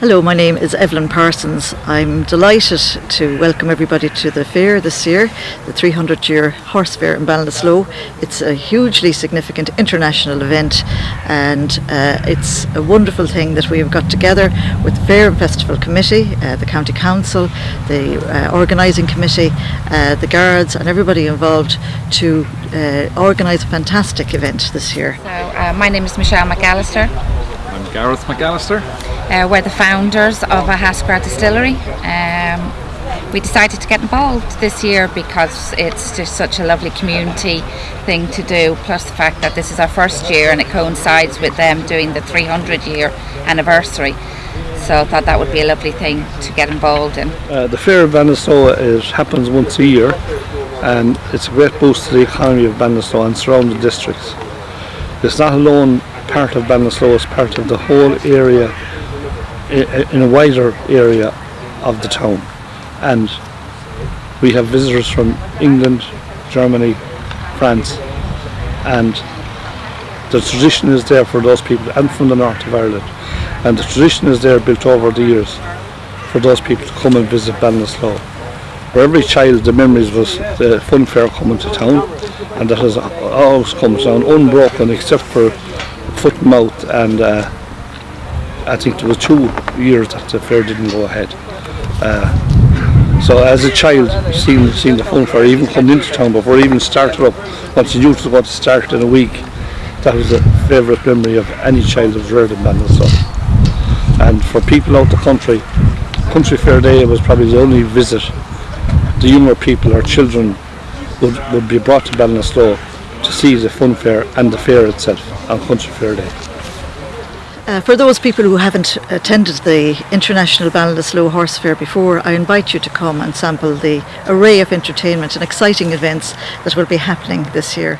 Hello, my name is Evelyn Parsons. I'm delighted to welcome everybody to the fair this year, the 300 year horse fair in Ballinasloe. It's a hugely significant international event and uh, it's a wonderful thing that we have got together with the Fair and Festival Committee, uh, the County Council, the uh, organising committee, uh, the guards and everybody involved to uh, organise a fantastic event this year. So, uh, my name is Michelle McAllister. I'm Gareth McAllister. Uh, we're the founders of Ahascragh distillery. Um, we decided to get involved this year because it's just such a lovely community thing to do. Plus the fact that this is our first year and it coincides with them doing the 300 year anniversary. So I thought that would be a lovely thing to get involved in. Uh, the Fair of Ballinasloe is happens once a year and it's a great boost to the economy of Ballinasloe and surrounding districts. It's not alone part of Ballinasloe, it's part of the whole area in a wider area of the town and we have visitors from England, Germany, France and the tradition is there for those people and from the north of Ireland and the tradition is there built over the years for those people to come and visit Ballinasloe. For every child the memories was the fun fair coming to town and that has always come to town unbroken except for foot and mouth and uh, I think there was two years that the fair didn't go ahead. Uh, so as a child, seeing, seeing the fun fair, even coming into town before even started up, once you knew it was going to start in a week, that was a favourite memory of any child was reared in Ballinasloe. And for people out the country, Country Fair Day was probably the only visit the younger people or children would, would be brought to Ballinasloe to see the fun fair and the fair itself on Country Fair Day. Uh, for those people who haven't attended the International Ballinasloe Horse Fair before, I invite you to come and sample the array of entertainment and exciting events that will be happening this year.